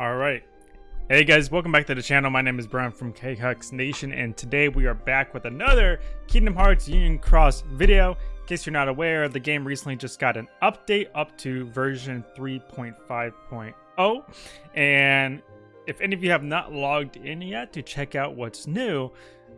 All right. Hey guys, welcome back to the channel. My name is Brian from KHux Nation, and today we are back with another Kingdom Hearts Union Cross video. In case you're not aware, the game recently just got an update up to version 3.5.0, and if any of you have not logged in yet to check out what's new,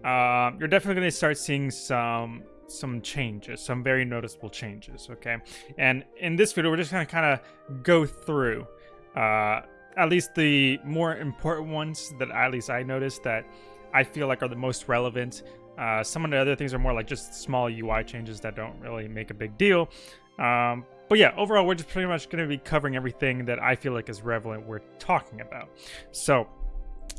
uh, you're definitely going to start seeing some some changes, some very noticeable changes. Okay, and in this video, we're just going to kind of go through. Uh, at least the more important ones that at least I noticed that I feel like are the most relevant. Uh, some of the other things are more like just small UI changes that don't really make a big deal. Um, but yeah, overall, we're just pretty much going to be covering everything that I feel like is relevant we're talking about. So,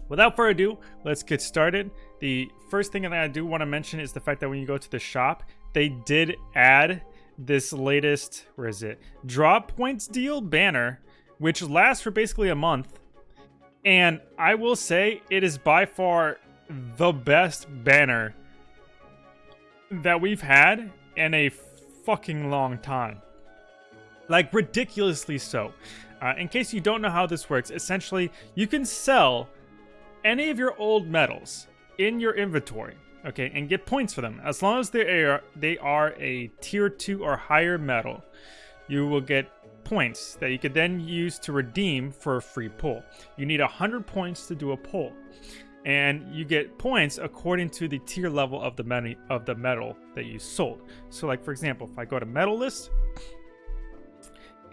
without further ado, let's get started. The first thing that I do want to mention is the fact that when you go to the shop, they did add this latest, where is it? Draw points deal banner which lasts for basically a month. And I will say it is by far the best banner that we've had in a fucking long time. Like, ridiculously so. Uh, in case you don't know how this works, essentially, you can sell any of your old medals in your inventory, okay, and get points for them. As long as they are, they are a tier 2 or higher medal, you will get points that you could then use to redeem for a free pull. You need 100 points to do a pull. And you get points according to the tier level of the of the medal that you sold. So like for example, if I go to medal list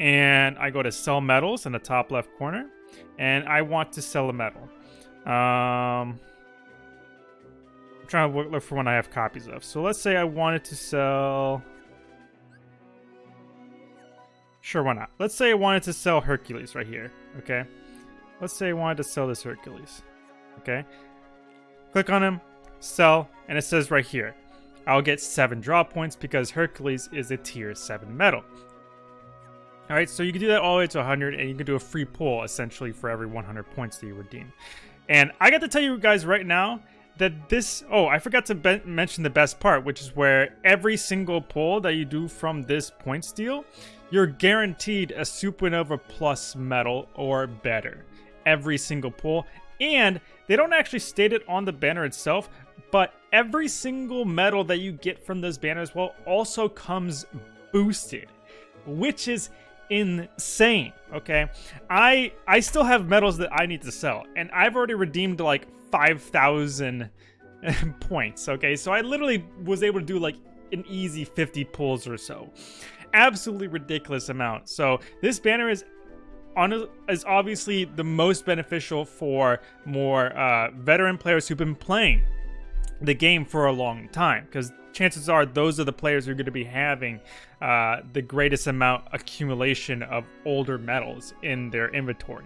and I go to sell medals in the top left corner and I want to sell a medal. Um, I'm trying to look for one I have copies of. So let's say I wanted to sell Sure, why not? Let's say I wanted to sell Hercules right here, okay? Let's say I wanted to sell this Hercules, okay? Click on him, sell, and it says right here, I'll get 7 draw points because Hercules is a tier 7 medal. Alright, so you can do that all the way to 100, and you can do a free pull, essentially, for every 100 points that you redeem. And I got to tell you guys right now, that this oh i forgot to mention the best part which is where every single pull that you do from this point steal you're guaranteed a supernova plus medal or better every single pull and they don't actually state it on the banner itself but every single medal that you get from those banners well also comes boosted which is insane okay i i still have medals that i need to sell and i've already redeemed like 5,000 points, okay? So I literally was able to do like an easy 50 pulls or so. Absolutely ridiculous amount. So this banner is on is obviously the most beneficial for more uh, veteran players who've been playing the game for a long time because chances are those are the players who are going to be having uh, the greatest amount accumulation of older medals in their inventory.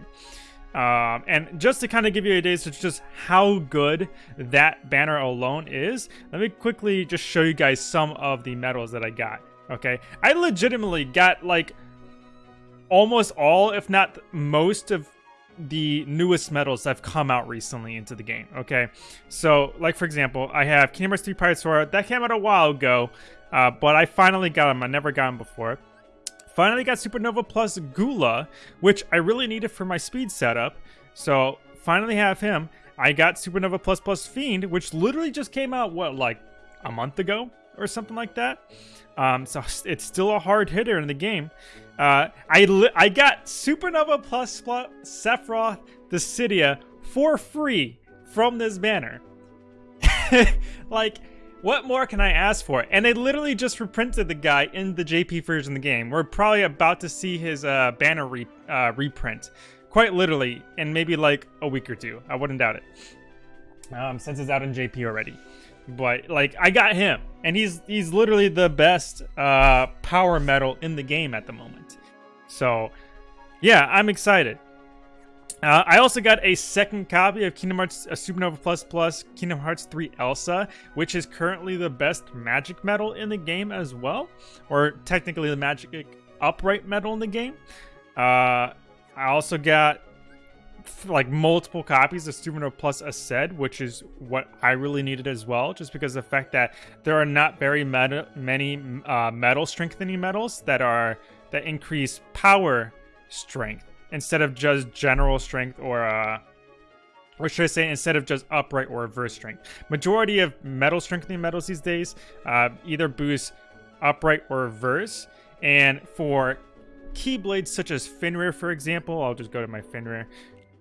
Um, and just to kind of give you a taste of just how good that banner alone is, let me quickly just show you guys some of the medals that I got. Okay, I legitimately got like almost all, if not most of the newest medals that have come out recently into the game. Okay, so like for example, I have Kingdom Hearts 3 Pirate Sword that came out a while ago, uh, but I finally got them. I never got them before. Finally got Supernova Plus Gula, which I really needed for my speed setup. So finally have him. I got Supernova Plus Plus Fiend, which literally just came out, what, like a month ago or something like that? Um, so it's still a hard hitter in the game. Uh, I, I got Supernova Plus, Sephiroth Dissidia for free from this banner. like, what more can I ask for? And they literally just reprinted the guy in the JP version of the game. We're probably about to see his uh, banner re uh, reprint. Quite literally, in maybe like a week or two. I wouldn't doubt it. Um, since it's out in JP already. But, like, I got him. And he's he's literally the best uh, power medal in the game at the moment. So, yeah, I'm excited. Uh, I also got a second copy of Kingdom Hearts uh, Supernova Plus Plus Kingdom Hearts 3 Elsa, which is currently the best magic medal in the game as well, or technically the magic upright medal in the game. Uh, I also got like multiple copies of Supernova Plus Aced, which is what I really needed as well, just because the fact that there are not very meta, many uh, medal strengthening metals that are that increase power strength instead of just general strength or uh, or should I say instead of just upright or reverse strength. Majority of metal strengthening metals these days uh, either boost upright or reverse. And for keyblades such as Fenrir, for example, I'll just go to my Fenrir.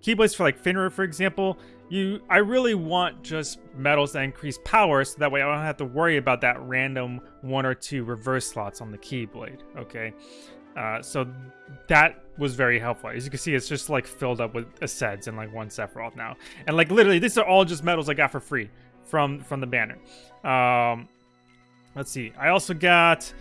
Keyblades for like Fenrir, for example, you I really want just metals that increase power so that way I don't have to worry about that random one or two reverse slots on the keyblade. Okay. Uh, so that was very helpful. As you can see, it's just like filled up with Aceds and like one Sephiroth now. And like literally, these are all just metals I got for free from from the banner. Um, let's see. I also got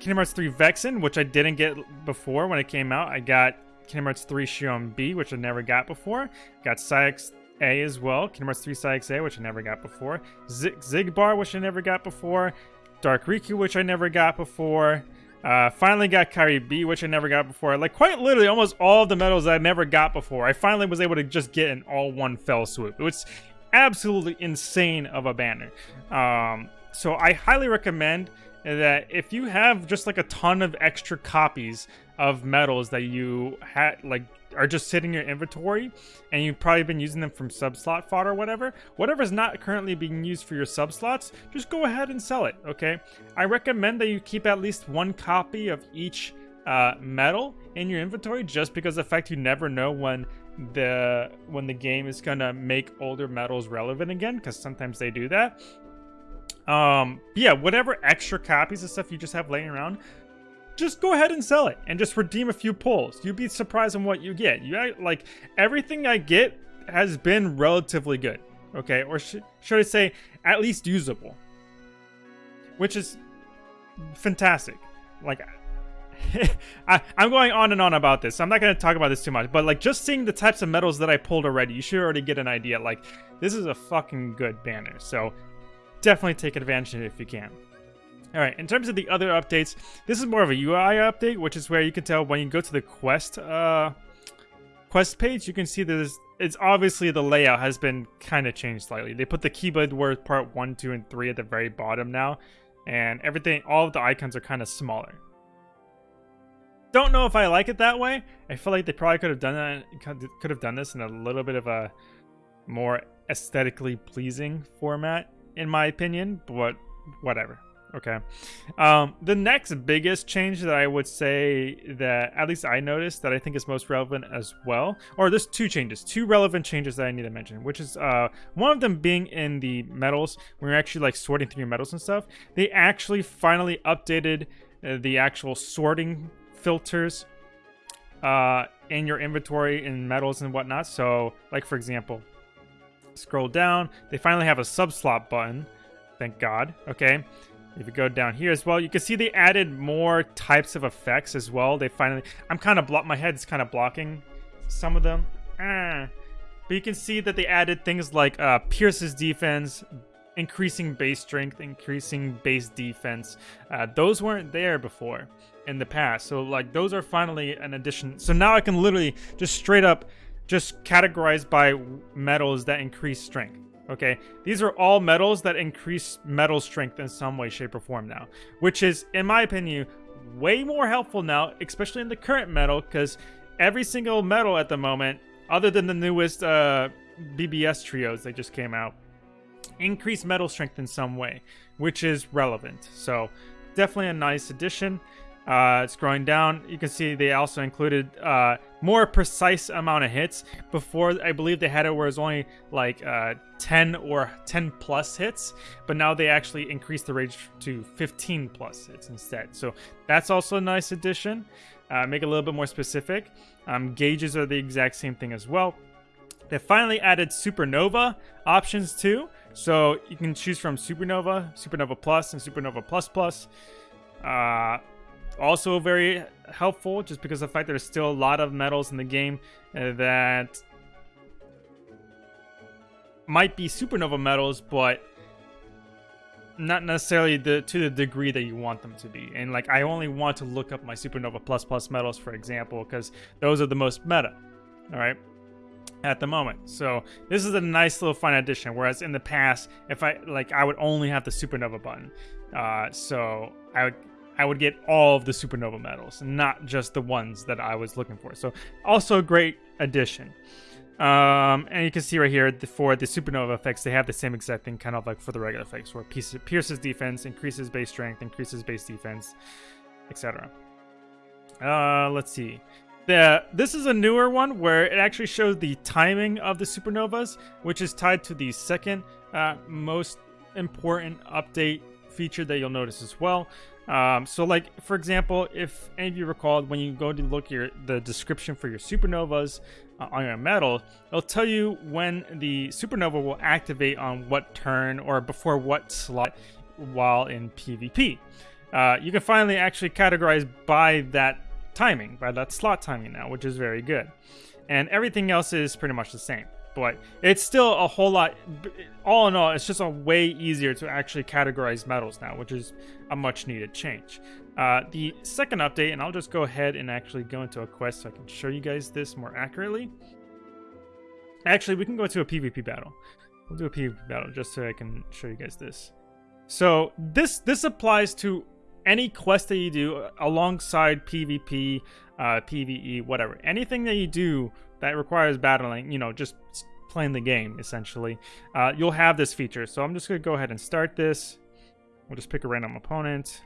Kingdom Hearts 3 Vexen, which I didn't get before when it came out. I got Kingdom Hearts 3 Xion B, which I never got before. Got Saïx A as well. Kingdom Hearts 3 Saïx A, which I never got before. Zig Xigbar, which I never got before. Dark Riku, which I never got before. Uh, finally got Kairi B, which I never got before. Like, quite literally, almost all of the medals I never got before. I finally was able to just get in all one fell swoop. It was absolutely insane of a banner. Um, so I highly recommend that if you have just like a ton of extra copies of metals that you had like are just sitting in your inventory and you've probably been using them from sub slot fodder or whatever whatever is not currently being used for your sub slots just go ahead and sell it okay? I recommend that you keep at least one copy of each uh, medal in your inventory just because the fact you never know when the when the game is gonna make older metals relevant again because sometimes they do that. Um yeah whatever extra copies of stuff you just have laying around just go ahead and sell it and just redeem a few pulls. You'd be surprised on what you get. You like everything I get has been relatively good. Okay, or sh should I say at least usable, which is fantastic. Like I, am going on and on about this. I'm not going to talk about this too much, but like just seeing the types of medals that I pulled already, you should already get an idea. Like this is a fucking good banner. So definitely take advantage of it if you can. All right, in terms of the other updates, this is more of a UI update, which is where you can tell when you go to the quest uh, quest page, you can see this. It's obviously the layout has been kind of changed slightly. They put the keyblade word part one, two, and three at the very bottom now, and everything, all of the icons are kind of smaller. Don't know if I like it that way. I feel like they probably could have done that, could have done this in a little bit of a more aesthetically pleasing format, in my opinion. But whatever. Okay. Um, the next biggest change that I would say that at least I noticed that I think is most relevant as well, or there's two changes, two relevant changes that I need to mention, which is uh, one of them being in the metals, when you're actually like sorting through your metals and stuff. They actually finally updated uh, the actual sorting filters uh, in your inventory in metals and whatnot. So, like for example, scroll down, they finally have a sub slot button. Thank God. Okay. If you go down here as well, you can see they added more types of effects as well. They finally, I'm kind of block, my head's kind of blocking some of them. Ah. But you can see that they added things like uh, Pierce's defense, increasing base strength, increasing base defense. Uh, those weren't there before in the past. So like those are finally an addition. So now I can literally just straight up just categorize by metals that increase strength. Okay, these are all metals that increase metal strength in some way, shape, or form now, which is, in my opinion, way more helpful now, especially in the current metal, because every single metal at the moment, other than the newest uh, BBS trios that just came out, increase metal strength in some way, which is relevant. So, definitely a nice addition. Uh, scrolling down, you can see they also included uh, more precise amount of hits. Before, I believe they had it where it was only like uh, 10 or 10 plus hits, but now they actually increased the range to 15 plus hits instead. So that's also a nice addition. Uh, make it a little bit more specific. Um, gauges are the exact same thing as well. They finally added Supernova options too. So you can choose from Supernova, Supernova Plus, and Supernova Plus Plus. Also very helpful just because of the fact there's still a lot of medals in the game uh, that might be supernova medals but not necessarily the to the degree that you want them to be. And like i only want to look up my supernova plus plus medals for example because those are the most meta all right at the moment. So this is a nice little fun addition whereas in the past if i like i would only have the supernova button. Uh so i would I would get all of the supernova medals, not just the ones that I was looking for. So also a great addition. Um, and you can see right here for the supernova effects, they have the same exact thing, kind of like for the regular effects, where pierces defense, increases base strength, increases base defense, etc. Uh, let's see. The, this is a newer one where it actually shows the timing of the supernovas, which is tied to the second uh, most important update feature that you'll notice as well. Um, so, like for example, if any of you recalled when you go to look your the description for your supernovas uh, on your medal, it'll tell you when the supernova will activate on what turn or before what slot while in PvP. Uh, you can finally actually categorize by that timing, by that slot timing now, which is very good. And everything else is pretty much the same. But it's still a whole lot, all in all, it's just a way easier to actually categorize metals now, which is a much needed change. Uh, the second update, and I'll just go ahead and actually go into a quest so I can show you guys this more accurately. Actually, we can go into a PvP battle. We'll do a PvP battle just so I can show you guys this. So this this applies to any quest that you do alongside PvP, uh, PvE, whatever. Anything that you do that requires battling, you know, just playing the game essentially, uh, you'll have this feature. So I'm just gonna go ahead and start this. We'll just pick a random opponent.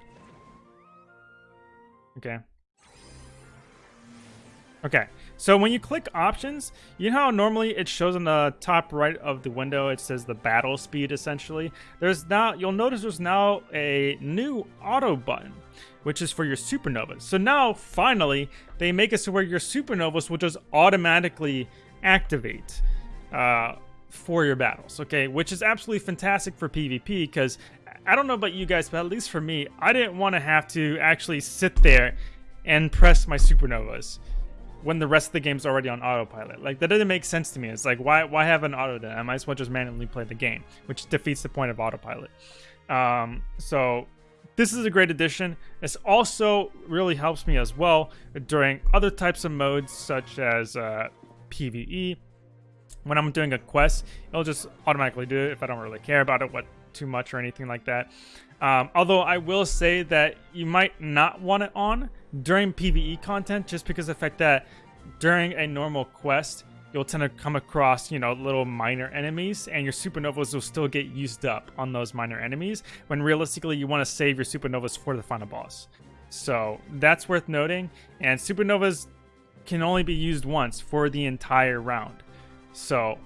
Okay. Okay, so when you click options, you know how normally it shows on the top right of the window, it says the battle speed essentially. There's now, you'll notice there's now a new auto button, which is for your supernovas. So now, finally, they make it so where your supernovas will just automatically activate uh, for your battles, okay? Which is absolutely fantastic for PvP because I don't know about you guys, but at least for me, I didn't want to have to actually sit there and press my supernovas when the rest of the game's already on autopilot. Like that doesn't make sense to me. It's like why why have an auto then? I might as well just manually play the game, which defeats the point of autopilot. Um, so this is a great addition. This also really helps me as well during other types of modes such as uh, PVE. When I'm doing a quest, it'll just automatically do it if I don't really care about it what too much or anything like that. Um, although I will say that you might not want it on during PvE content just because the fact that during a normal quest, you'll tend to come across, you know, little minor enemies and your supernovas will still get used up on those minor enemies when realistically you want to save your supernovas for the final boss. So that's worth noting. And supernovas can only be used once for the entire round. So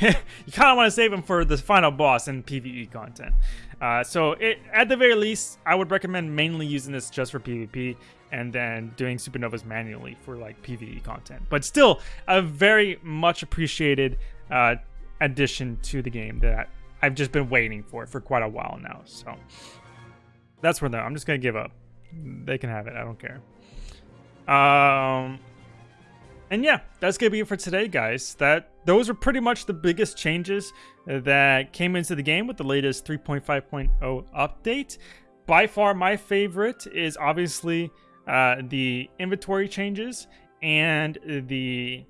you kind of want to save them for the final boss and PvE content. Uh, so it, at the very least, I would recommend mainly using this just for PvP and then doing supernovas manually for like PvE content. But still, a very much appreciated uh, addition to the game that I've just been waiting for for quite a while now. So that's where though I'm just gonna give up. They can have it. I don't care. Um, and yeah, that's gonna be it for today, guys. That those are pretty much the biggest changes that came into the game with the latest 3.5.0 update. By far, my favorite is obviously uh, the inventory changes and the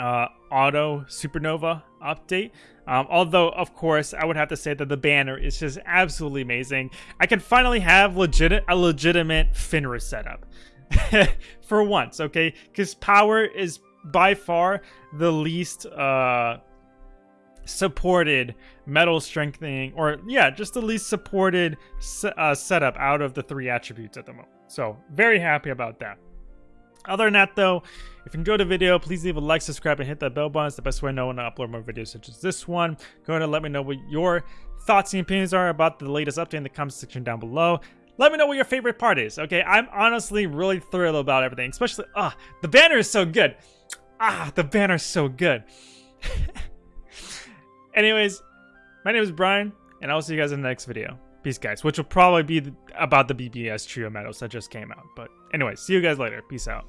uh, auto supernova update. Um, although, of course, I would have to say that the banner is just absolutely amazing. I can finally have legit a legitimate Fenris setup. for once, okay? Because power is by far the least uh, supported metal strengthening, or yeah, just the least supported uh, setup out of the three attributes at the moment. So very happy about that. Other than that, though, if you enjoyed the video, please leave a like, subscribe, and hit that bell button. It's the best way I know when I upload more videos such as this one. Go ahead and let me know what your thoughts and opinions are about the latest update in the comment section down below. Let me know what your favorite part is, okay? I'm honestly really thrilled about everything, especially, ah, the banner is so good. Ah, the banner is so good. Anyways, my name is Brian, and I'll see you guys in the next video. Peace, guys, which will probably be about the BBS Trio medals that just came out. But anyways, see you guys later. Peace out.